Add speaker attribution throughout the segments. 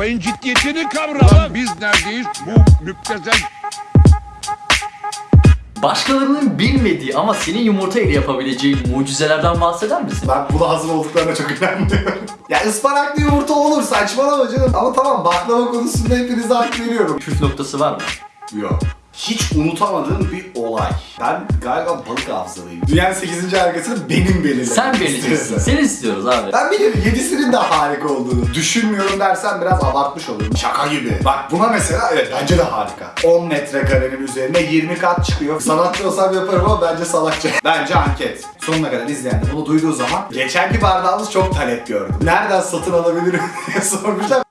Speaker 1: Olayın ciddiyetini kavra lan. Biz neredeyiz? Bu müptezel
Speaker 2: Başkalarının bilmediği ama senin yumurta ile yapabileceğin mucizelerden bahseder misin?
Speaker 3: Ben buna hazır olduklarına çok inanmıyorum. ya ıspanaklı yumurta olur saçmalama canım. Ama tamam baklava konusunda hepinize hak veriyorum.
Speaker 2: Püf noktası var mı?
Speaker 3: Yok. Hiç unutamadığım bir olay. Ben galiba balık hafızalıyım. Dünyanın 8. harikasını benim belirlemem
Speaker 2: Sen belirliyorsun.
Speaker 3: istiyorum.
Speaker 2: Seni istiyoruz abi.
Speaker 3: Ben bilirim 7'sinin de harika olduğunu. Düşünmüyorum dersen biraz abartmış olurum. Şaka gibi. Bak buna mesela evet bence de harika. 10 metrekarenin üzerine 20 kat çıkıyor. Sanatçı olsam yaparım ama bence salakça. Bence anket. Sonuna kadar izleyen de bunu duyduğu zaman geçenki bardağımız çok talep gördü. Nereden satın alabilirim diye sormuşlar.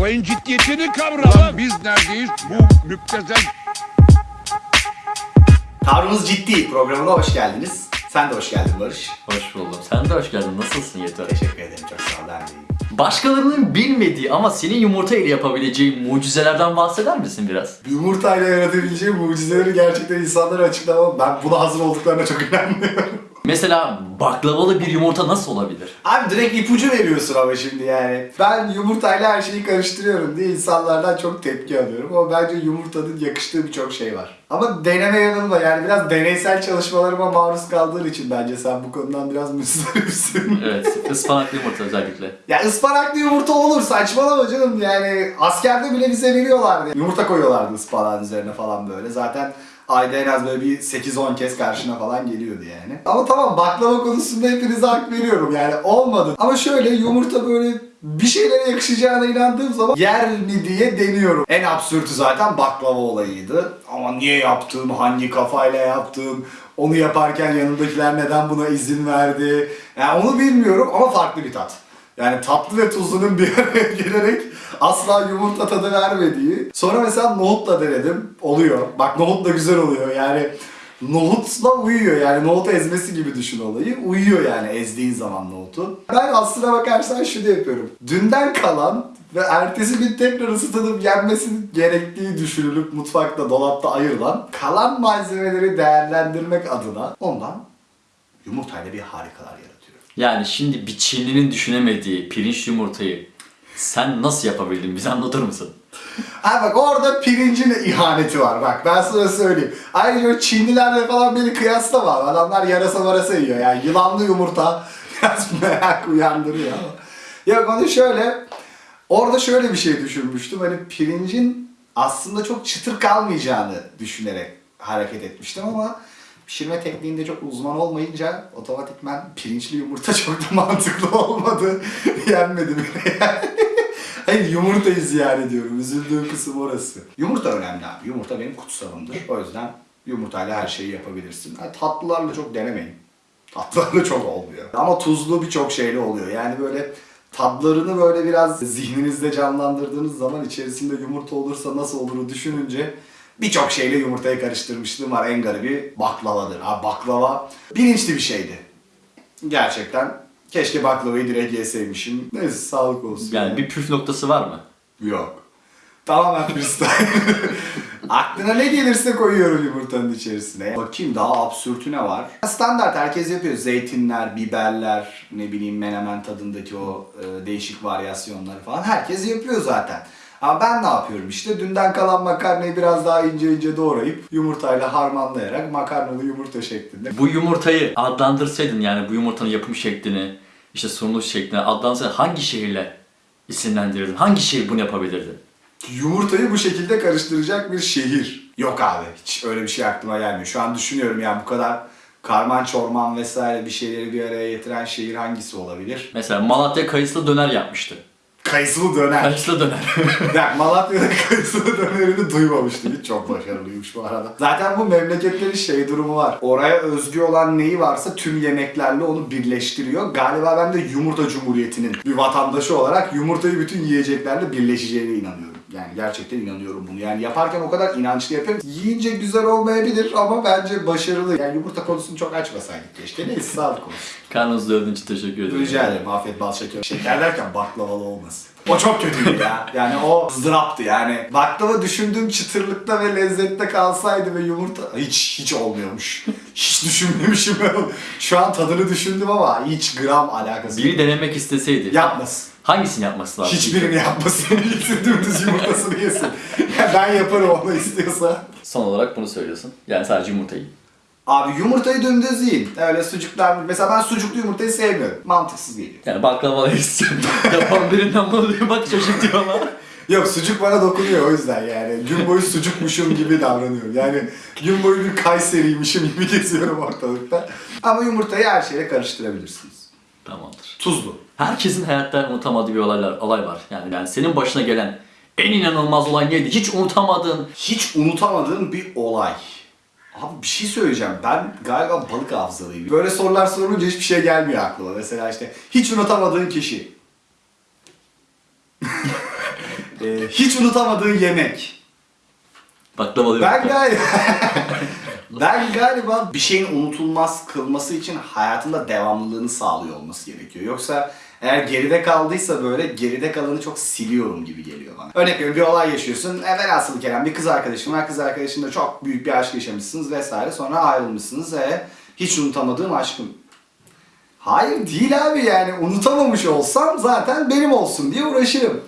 Speaker 1: Olayın ciddiyetini kavra lan. Biz neredeyiz? Bu müptezel
Speaker 3: Tavrımız ciddi programına hoş geldiniz. Sen de hoş geldin Barış.
Speaker 2: Hoş buldum. Sen de hoş geldin. Nasılsın Yeter?
Speaker 3: Teşekkür ederim çok sağ ol ben de iyiyim.
Speaker 2: Başkalarının bilmediği ama senin yumurta ile yapabileceğin mucizelerden bahseder misin biraz?
Speaker 3: Yumurtayla yaratabileceği mucizeleri gerçekten insanlara açıklamam. Ben buna hazır olduklarına çok inanmıyorum.
Speaker 2: Mesela baklavalı bir yumurta nasıl olabilir?
Speaker 3: Abi direkt ipucu veriyorsun ama şimdi yani. Ben yumurtayla her şeyi karıştırıyorum diye insanlardan çok tepki alıyorum. Ama bence yumurtanın yakıştığı birçok şey var. Ama deneme yanılma yani biraz deneysel çalışmalarıma maruz kaldığın için bence sen bu konudan biraz müstaripsin.
Speaker 2: Evet, ıspanaklı yumurta özellikle.
Speaker 3: ya ıspanaklı yumurta olur saçmalama canım yani askerde bile bize veriyorlardı. Yumurta koyuyorlardı ıspanağın üzerine falan böyle. Zaten ayda en az böyle bir 8-10 kez karşına falan geliyordu yani. Ama tamam baklava konusunda hepinize hak veriyorum yani olmadı. Ama şöyle yumurta böyle bir şeylere yakışacağına inandığım zaman yer mi diye deniyorum. En absürtü zaten baklava olayıydı. Ama niye yaptım, hangi kafayla yaptım, onu yaparken yanındakiler neden buna izin verdi. Yani onu bilmiyorum ama farklı bir tat. Yani tatlı ve tuzlunun bir araya gelerek asla yumurta tadı vermediği. Sonra mesela nohutla denedim. Oluyor. Bak nohut da güzel oluyor. Yani nohutla uyuyor. Yani nohut ezmesi gibi düşün olayı. Uyuyor yani ezdiğin zaman nohutu. Ben aslına bakarsan şunu yapıyorum. Dünden kalan ve ertesi gün tekrar ısıtılıp yenmesi gerektiği düşünülüp mutfakta, dolapta ayırılan kalan malzemeleri değerlendirmek adına ondan yumurtayla bir harikalar yaratıyorum.
Speaker 2: Yani şimdi bir Çinlinin düşünemediği pirinç yumurtayı sen nasıl yapabildin? Bize anlatır mısın?
Speaker 3: Ha bak orada pirincin ihaneti var bak ben sana söyleyeyim. Ayrıca Çinlilerle falan beni kıyaslama. Adamlar yarasa marasa yiyor yani yılanlı yumurta biraz merak uyandırıyor. Ya onu şöyle orada şöyle bir şey düşünmüştüm hani pirincin aslında çok çıtır kalmayacağını düşünerek hareket etmiştim ama pişirme tekniğinde çok uzman olmayınca otomatikman pirinçli yumurta çok da mantıklı olmadı. Yenmedi bile yani. Hayır yumurtayı ziyan ediyorum. Üzüldüğüm kısım orası. Yumurta önemli abi. Yumurta benim kutsalımdır. O yüzden yumurtayla her şeyi yapabilirsin. Ha, tatlılarla çok denemeyin. Tatlılarla çok olmuyor. Ama tuzlu birçok şeyle oluyor. Yani böyle tadlarını böyle biraz zihninizde canlandırdığınız zaman içerisinde yumurta olursa nasıl oluru düşününce birçok şeyle yumurtayı karıştırmışlığım var. En garibi baklavadır. Ha baklava bilinçli bir şeydi. Gerçekten keşke baklavayı direkt yeseymişim. Neyse sağlık olsun.
Speaker 2: Yani bir püf noktası var mı?
Speaker 3: Yok. Tamamen freestyle. Aklına ne gelirse koyuyorum yumurtanın içerisine. Bakayım daha absürtü ne var? Standart herkes yapıyor. Zeytinler, biberler, ne bileyim menemen tadındaki o e, değişik varyasyonları falan. Herkes yapıyor zaten. Ama ben ne yapıyorum işte dünden kalan makarnayı biraz daha ince ince doğrayıp yumurtayla harmanlayarak makarnalı yumurta şeklinde.
Speaker 2: Bu yumurtayı adlandırsaydın yani bu yumurtanın yapım şeklini, işte sunuluş şeklini adlandırsaydın hangi şehirle isimlendirirdin? Hangi şehir bunu yapabilirdi?
Speaker 3: Yumurtayı bu şekilde karıştıracak bir şehir. Yok abi hiç öyle bir şey aklıma gelmiyor. Şu an düşünüyorum yani bu kadar karman çorman vesaire bir şeyleri bir araya getiren şehir hangisi olabilir?
Speaker 2: Mesela Malatya kayısılı döner yapmıştı.
Speaker 3: Kayısılı döner.
Speaker 2: Kayısılı döner.
Speaker 3: ya Malatya'da kayısılı dönerini duymamıştım. Hiç çok başarılıymış bu arada. Zaten bu memleketlerin şey durumu var. Oraya özgü olan neyi varsa tüm yemeklerle onu birleştiriyor. Galiba ben de yumurta cumhuriyetinin bir vatandaşı olarak yumurtayı bütün yiyeceklerle birleşeceğine inanıyorum. Yani gerçekten inanıyorum bunu. Yani yaparken o kadar inançlı yapıyorum. Yiyince güzel olmayabilir ama bence başarılı. Yani yumurta konusunu çok açmasaydık keşke. Neyse sağlık olsun.
Speaker 2: Karnınızı doyurduğun için teşekkür ederim.
Speaker 3: Rica ederim. Afiyet bal şeker. Şeker derken baklavalı olmasın. O çok kötüydü ya. Yani o ızdıraptı yani. Baklava düşündüğüm çıtırlıkta ve lezzette kalsaydı ve yumurta hiç hiç olmuyormuş. Hiç düşünmemişim. Şu an tadını düşündüm ama hiç gram alakası
Speaker 2: Biri
Speaker 3: yok.
Speaker 2: denemek isteseydi.
Speaker 3: Yapmasın.
Speaker 2: Hangisini yapması lazım?
Speaker 3: Hiçbirini yapmasın. Gitsin dümdüz yumurtasını yesin. Ya ben yaparım onu istiyorsa.
Speaker 2: Son olarak bunu söylüyorsun. Yani sadece yumurtayı.
Speaker 3: Abi yumurtayı dümdüz yiyin. Öyle sucuklar. Mesela ben sucuklu yumurtayı sevmiyorum. Mantıksız geliyor.
Speaker 2: Yani baklavalı istiyorum. Yapan birinden bunu diyor bak çocuk diyor ama.
Speaker 3: Yok sucuk bana dokunuyor o yüzden yani. Gün boyu sucukmuşum gibi davranıyorum. Yani gün boyu bir Kayseriymişim gibi geziyorum ortalıkta. Ama yumurtayı her şeyle karıştırabilirsiniz.
Speaker 2: Tamamdır.
Speaker 3: Tuzlu.
Speaker 2: Herkesin hayatta unutamadığı bir olaylar, olay var. Yani, yani senin başına gelen en inanılmaz olay neydi? Hiç unutamadığın.
Speaker 3: Hiç unutamadığım bir olay. Abi bir şey söyleyeceğim. Ben galiba balık hafızalıyım. Böyle sorular sorulunca hiçbir şey gelmiyor aklıma. Mesela işte hiç unutamadığın kişi. Ee, hiç unutamadığın yemek.
Speaker 2: Baklavalı
Speaker 3: Ben galiba ben galiba bir şeyin unutulmaz kılması için hayatında devamlılığını sağlıyor olması gerekiyor. Yoksa eğer geride kaldıysa böyle geride kalanı çok siliyorum gibi geliyor bana. Örnek veriyorum bir olay yaşıyorsun. E velhasılı Kerem bir kız arkadaşın var. Kız arkadaşınla çok büyük bir aşk yaşamışsınız vesaire. Sonra ayrılmışsınız ve hiç unutamadığım aşkım. Hayır değil abi yani unutamamış olsam zaten benim olsun diye uğraşırım.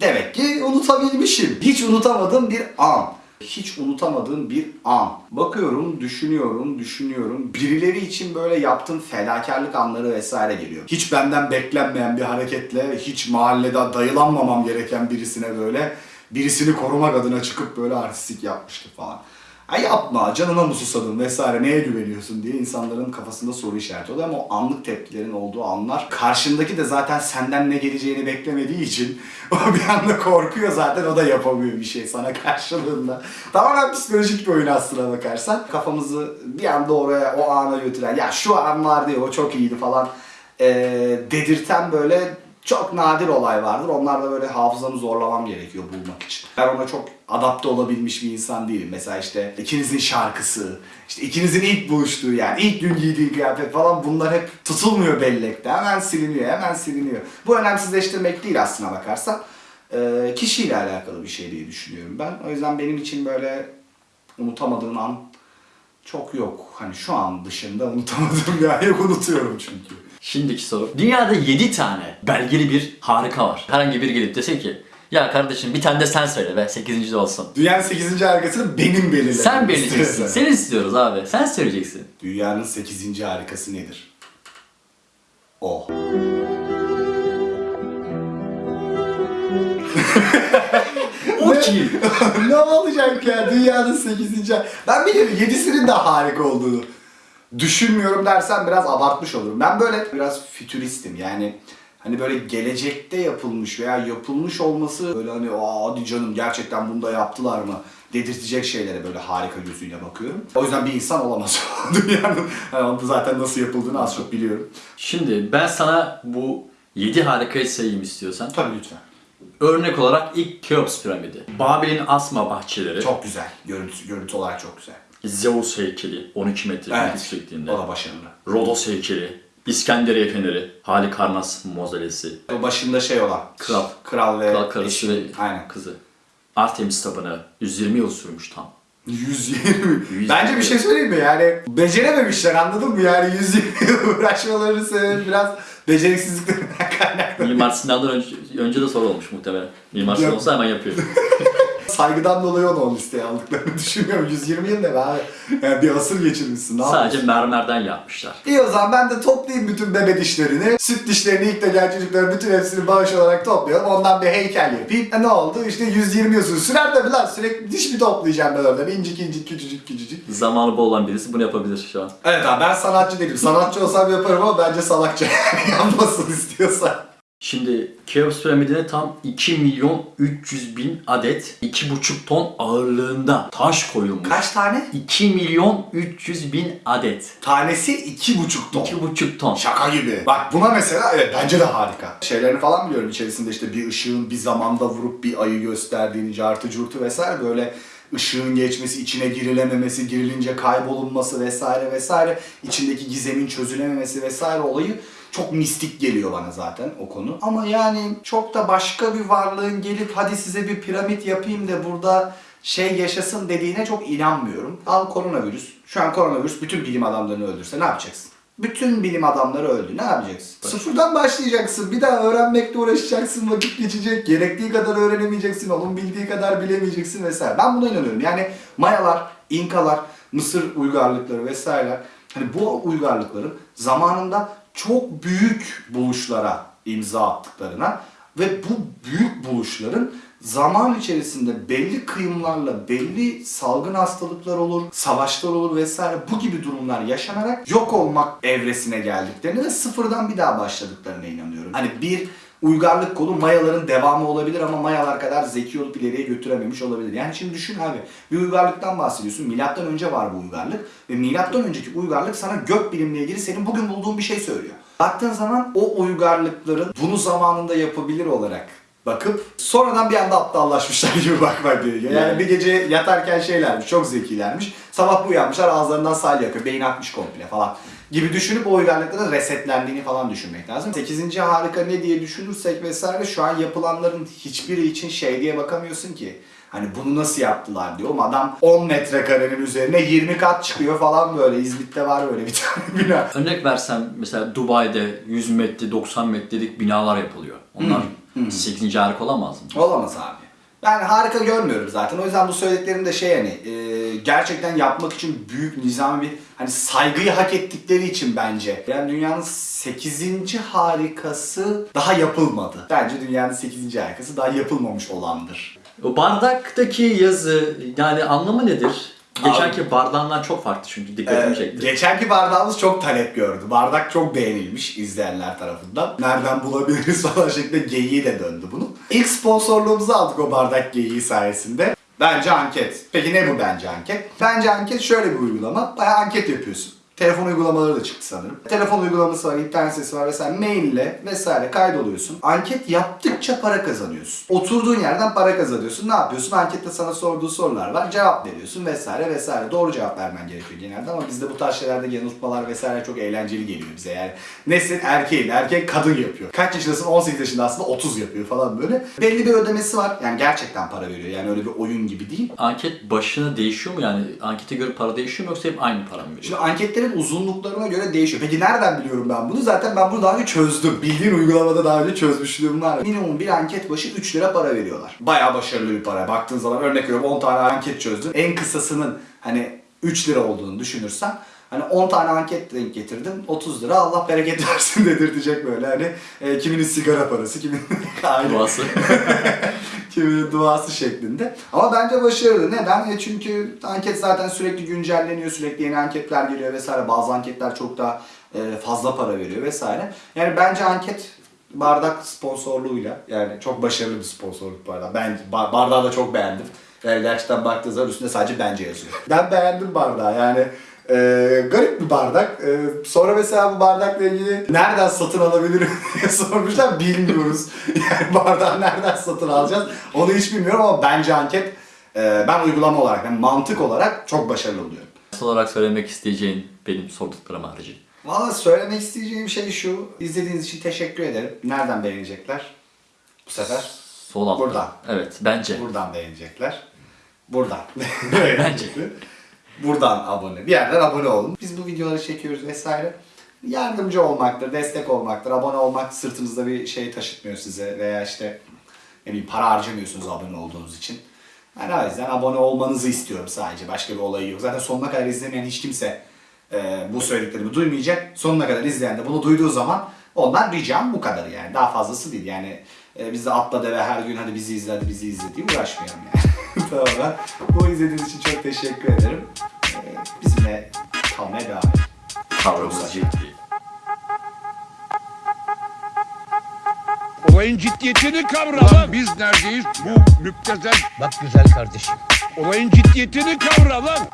Speaker 3: Demek ki unutabilmişim. Hiç unutamadığım bir an. Hiç unutamadığım bir an. Bakıyorum, düşünüyorum, düşünüyorum. Birileri için böyle yaptığım fedakarlık anları vesaire geliyor. Hiç benden beklenmeyen bir hareketle, hiç mahallede dayılanmamam gereken birisine böyle birisini korumak adına çıkıp böyle artistik yapmıştı falan. Ay yapma, canına mı susadın vesaire neye güveniyorsun diye insanların kafasında soru işareti oluyor ama o anlık tepkilerin olduğu anlar karşındaki de zaten senden ne geleceğini beklemediği için o bir anda korkuyor zaten o da yapamıyor bir şey sana karşılığında. Tamamen psikolojik bir oyun aslına bakarsan. Kafamızı bir anda oraya o ana götüren ya şu an vardı ya o çok iyiydi falan eee, dedirten böyle çok nadir olay vardır. Onlarla böyle hafızamı zorlamam gerekiyor bulmak için. Ben ona çok adapte olabilmiş bir insan değilim. Mesela işte ikinizin şarkısı, işte ikinizin ilk buluştuğu yani ilk gün giydiği kıyafet falan bunlar hep tutulmuyor bellekte. Hemen siliniyor, hemen siliniyor. Bu önemsizleştirmek değil aslına bakarsan. Ee, kişiyle alakalı bir şey diye düşünüyorum ben. O yüzden benim için böyle unutamadığım an çok yok. Hani şu an dışında unutamadığım bir an yok unutuyorum çünkü.
Speaker 2: Şimdiki soru. Dünyada 7 tane belgeli bir harika var. Herhangi biri gelip dese ki ya kardeşim bir tane de sen söyle ve 8. de olsun.
Speaker 3: Dünyanın 8. harikasını benim belirlemem
Speaker 2: Sen belirleyeceksin. Seni istiyoruz abi. Sen söyleyeceksin.
Speaker 3: Dünyanın 8. harikası nedir? O.
Speaker 2: O kim?
Speaker 3: ne olacak ya dünyanın 8. Ben biliyorum 7'sinin de harika olduğunu. Düşünmüyorum dersen biraz abartmış olurum. Ben böyle biraz fütüristim yani hani böyle gelecekte yapılmış veya yapılmış olması böyle hani aa hadi canım gerçekten bunu da yaptılar mı dedirtecek şeylere böyle harika gözüyle bakıyorum. O yüzden bir insan olamaz dünyanın. Yani zaten nasıl yapıldığını az çok biliyorum.
Speaker 2: Şimdi ben sana bu 7 harikayı sayayım istiyorsan.
Speaker 3: Tabii lütfen.
Speaker 2: Örnek olarak ilk Keops piramidi. Babil'in asma bahçeleri.
Speaker 3: Çok güzel. Görüntü, görüntü olarak çok güzel.
Speaker 2: Zeus heykeli 12 metre
Speaker 3: Evet.
Speaker 2: yüksekliğinde.
Speaker 3: O da başarılı.
Speaker 2: Rodos heykeli. İskenderiye feneri. Halikarnas mozelesi.
Speaker 3: O başında şey olan.
Speaker 2: Kral.
Speaker 3: Kral ve
Speaker 2: Kral karısı
Speaker 3: eşi.
Speaker 2: ve
Speaker 3: Aynen.
Speaker 2: kızı. Artemis tapınağı 120 yıl sürmüş tam.
Speaker 3: 120.
Speaker 2: 120.
Speaker 3: Bence bir şey söyleyeyim mi? Yani becerememişler anladın mı? Yani 120 yıl uğraşmaları sebebi biraz beceriksizliklerinden kaynaklı.
Speaker 2: Mimar Sinan'dan önce, önce de soru olmuş muhtemelen. Mimar Sinan olsa hemen yapıyor.
Speaker 3: Saygıdan dolayı onu o listeye aldıklarını düşünüyorum. 120 yıl ne be abi? Yani bir asır geçirmişsin. Ne
Speaker 2: Sadece
Speaker 3: yapıyorsun?
Speaker 2: mermerden yapmışlar.
Speaker 3: İyi o zaman ben de toplayayım bütün bebe dişlerini. Süt dişlerini ilk de gel çocukların bütün hepsini bağış olarak toplayalım. Ondan bir heykel yapayım. E ne oldu? İşte 120 yıl. Sürer tabii lan. Sürekli diş mi toplayacağım ben oradan? İncik incik küçücük küçücük.
Speaker 2: Zamanı bol olan birisi bunu yapabilir şu an.
Speaker 3: Evet abi ben sanatçı değilim. Sanatçı olsam yaparım ama bence salakça yapmasın istiyorsan.
Speaker 2: Şimdi Keops piramidine tam 2 milyon 300 bin adet 2,5 ton ağırlığında taş koyulmuş.
Speaker 3: Kaç tane?
Speaker 2: 2 milyon 300 bin adet.
Speaker 3: Tanesi iki buçuk ton.
Speaker 2: 2,5 ton.
Speaker 3: Şaka gibi. Bak buna mesela evet bence de harika. Şeylerini falan biliyorum içerisinde işte bir ışığın bir zamanda vurup bir ayı gösterdiğini, cartı curtu vesaire böyle ışığın geçmesi, içine girilememesi, girilince kaybolunması vesaire vesaire, içindeki gizemin çözülememesi vesaire olayı çok mistik geliyor bana zaten o konu. Ama yani çok da başka bir varlığın gelip hadi size bir piramit yapayım da burada şey yaşasın dediğine çok inanmıyorum. Al koronavirüs. Şu an koronavirüs bütün bilim adamlarını öldürse ne yapacaksın? Bütün bilim adamları öldü. Ne yapacaksın? Sıfırdan başlayacaksın. Bir daha öğrenmekle uğraşacaksın. Vakit geçecek. Gerektiği kadar öğrenemeyeceksin. Onun bildiği kadar bilemeyeceksin vesaire. Ben buna inanıyorum. Yani Mayalar, İnkalar, Mısır uygarlıkları vesaire. Hani bu uygarlıkların zamanında çok büyük buluşlara imza attıklarına ve bu büyük buluşların zaman içerisinde belli kıyımlarla belli salgın hastalıklar olur, savaşlar olur vesaire bu gibi durumlar yaşanarak yok olmak evresine geldiklerini ve sıfırdan bir daha başladıklarına inanıyorum. Hani bir uygarlık kolu Mayaların devamı olabilir ama Mayalar kadar zeki olup ileriye götürememiş olabilir. Yani şimdi düşün abi bir uygarlıktan bahsediyorsun. Milattan önce var bu uygarlık ve milattan önceki uygarlık sana gök bilimle ilgili senin bugün bulduğun bir şey söylüyor. Baktığın zaman o uygarlıkların bunu zamanında yapabilir olarak bakıp sonradan bir anda aptallaşmışlar gibi bakmak gerekiyor. Yani
Speaker 2: Yani.
Speaker 3: bir gece yatarken şeylermiş, çok zekilermiş. Sabah uyanmışlar ağızlarından sal yakıyor, beyin akmış komple falan gibi düşünüp o uygarlıkların resetlendiğini falan düşünmek lazım. 8. harika ne diye düşünürsek vesaire şu an yapılanların hiçbiri için şey diye bakamıyorsun ki. Hani bunu nasıl yaptılar diyor ama adam 10 metrekarenin üzerine 20 kat çıkıyor falan böyle. İzmit'te var böyle bir tane bina.
Speaker 2: Örnek versem mesela Dubai'de 100 metre 90 metrelik binalar yapılıyor. Onlar 8. harika olamaz mı?
Speaker 3: Olamaz abi. Ben harika görmüyorum zaten. O yüzden bu söylediklerim de şey hani e, gerçekten yapmak için büyük nizami bir hani saygıyı hak ettikleri için bence. Yani dünyanın 8. harikası daha yapılmadı. Bence dünyanın 8. harikası daha yapılmamış olandır.
Speaker 2: O bardaktaki yazı yani anlamı nedir? Geçenki bardağından çok farklı çünkü dikkatimi
Speaker 3: Ee,
Speaker 2: çekti.
Speaker 3: geçenki bardağımız çok talep gördü. Bardak çok beğenilmiş izleyenler tarafından. Nereden bulabiliriz falan şeklinde geyiği de döndü bunun. İlk sponsorluğumuzu aldık o bardak geyiği sayesinde. Bence anket. Peki ne bu bence anket? Bence anket şöyle bir uygulama. Bayağı anket yapıyorsun. Telefon uygulamaları da çıktı sanırım. Telefon uygulaması var, internet sitesi var vesaire. Maille vesaire kaydoluyorsun. Anket yaptıkça para kazanıyorsun. Oturduğun yerden para kazanıyorsun. Ne yapıyorsun? Ankette sana sorduğu sorular var. Cevap veriyorsun vesaire vesaire. Doğru cevap vermen gerekiyor genelde ama bizde bu tarz şeylerde yanıltmalar vesaire çok eğlenceli geliyor bize yani. Nesin erkeğin, erkek kadın yapıyor. Kaç yaşındasın? 18 yaşında aslında 30 yapıyor falan böyle. Belli bir ödemesi var. Yani gerçekten para veriyor. Yani öyle bir oyun gibi değil.
Speaker 2: Anket başına değişiyor mu yani? Ankete göre para değişiyor mu yoksa hep aynı para mı veriyor?
Speaker 3: Şimdi anketlerin uzunluklarına göre değişiyor. Peki nereden biliyorum ben bunu? Zaten ben bunu daha önce çözdüm. Bildiğin uygulamada daha önce çözmüşlüğüm var. Minimum bir anket başı 3 lira para veriyorlar. Bayağı başarılı bir para. Baktığın zaman örnek veriyorum 10 tane anket çözdün. En kısasının hani 3 lira olduğunu düşünürsen Hani 10 tane anket denk getirdim. 30 lira Allah bereket versin dedirtecek böyle hani e, kiminin sigara parası, kiminin
Speaker 2: Duası.
Speaker 3: kiminin duası şeklinde. Ama bence başarılı. Neden? E çünkü anket zaten sürekli güncelleniyor, sürekli yeni anketler geliyor vesaire. Bazı anketler çok daha e, fazla para veriyor vesaire. Yani bence anket bardak sponsorluğuyla yani çok başarılı bir sponsorluk bu arada. Ben bar- bardağı da çok beğendim. Yani gerçekten baktığınız zaman üstünde sadece bence yazıyor. Ben beğendim bardağı yani. E, garip bir bardak. E, sonra mesela bu bardakla ilgili nereden satın alabilirim diye sormuşlar. Bilmiyoruz. Yani bardağı nereden satın alacağız onu hiç bilmiyorum ama bence anket e, ben uygulama olarak, yani mantık olarak çok başarılı buluyorum.
Speaker 2: Son olarak söylemek isteyeceğin benim sorduklarım harici.
Speaker 3: Valla söylemek isteyeceğim şey şu. İzlediğiniz için teşekkür ederim. Nereden beğenecekler? Bu sefer
Speaker 2: Sol altta.
Speaker 3: Buradan.
Speaker 2: Evet bence.
Speaker 3: buradan beğenecekler. Buradan.
Speaker 2: Bence.
Speaker 3: Buradan abone. Bir yerden abone olun. Biz bu videoları çekiyoruz vesaire. Yardımcı olmaktır, destek olmaktır. Abone olmak sırtınızda bir şey taşıtmıyor size veya işte ne bileyim para harcamıyorsunuz abone olduğunuz için. Yani o yüzden abone olmanızı istiyorum sadece. Başka bir olayı yok. Zaten sonuna kadar izlemeyen hiç kimse e, bu söylediklerimi duymayacak. Sonuna kadar izleyen de bunu duyduğu zaman ondan ricam bu kadar yani. Daha fazlası değil yani. E, biz de atla deve her gün hadi bizi izle hadi bizi izle diye uğraşmayalım yani. tamam. Bu izlediğiniz için çok teşekkür ederim. E, bizimle kalmaya devam edin.
Speaker 2: Kavramsız ciddi.
Speaker 1: Olayın ciddiyetini kavra lan. Biz neredeyiz? Bu müptezel.
Speaker 4: Bak güzel kardeşim.
Speaker 1: Olayın ciddiyetini kavra lan.